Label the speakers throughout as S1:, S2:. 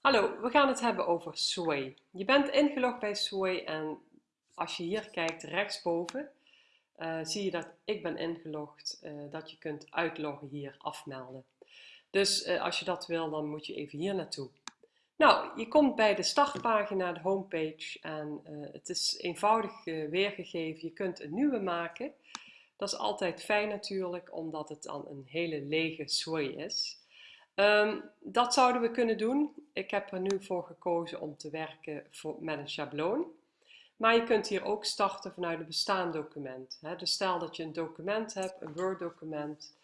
S1: Hallo, we gaan het hebben over Sway. Je bent ingelogd bij Sway en als je hier kijkt rechtsboven, uh, zie je dat ik ben ingelogd, uh, dat je kunt uitloggen hier afmelden. Dus uh, als je dat wil, dan moet je even hier naartoe. Nou, je komt bij de startpagina, de homepage en het is eenvoudig weergegeven. Je kunt een nieuwe maken. Dat is altijd fijn natuurlijk, omdat het dan een hele lege Sway is. Um, dat zouden we kunnen doen. Ik heb er nu voor gekozen om te werken voor, met een schabloon. Maar je kunt hier ook starten vanuit een bestaand document. Dus stel dat je een document hebt, een Word document,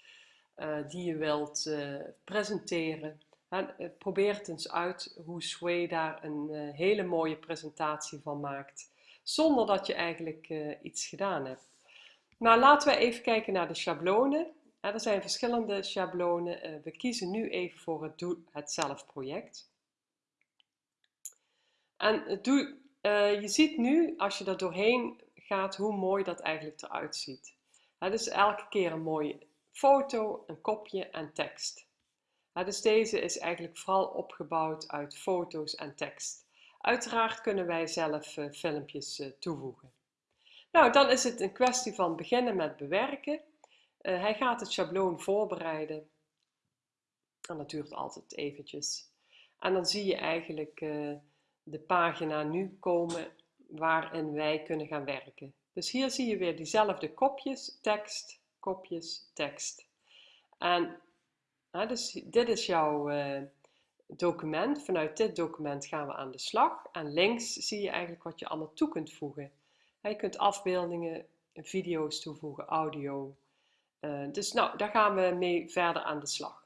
S1: uh, die je wilt uh, presenteren. Eh, probeer het eens uit hoe Sway daar een hele mooie presentatie van maakt. Zonder dat je eigenlijk iets gedaan hebt. Maar laten we even kijken naar de schablonen er zijn verschillende schablonen. Eh, we kiezen nu even voor het Doe het zelf project. En doe, uh, je ziet nu, als je er doorheen gaat, hoe mooi dat eigenlijk eruit ziet. Het is elke keer een mooie foto, een kopje en tekst. dus deze is eigenlijk vooral opgebouwd uit foto's en tekst. Uiteraard kunnen wij zelf uh, filmpjes toevoegen. Nou, dan is het een kwestie van beginnen met bewerken. Uh, hij gaat het schabloon voorbereiden. En dat duurt altijd eventjes. En dan zie je eigenlijk uh, de pagina nu komen waarin wij kunnen gaan werken. Dus hier zie je weer diezelfde kopjes, tekst, kopjes, tekst. En dus dit is jouw uh, document. Vanuit dit document gaan we aan de slag. En links zie je eigenlijk wat je allemaal toe kunt voegen. Je kunt afbeeldingen, video's toevoegen, audio, dus nou, daar gaan we mee verder aan de slag.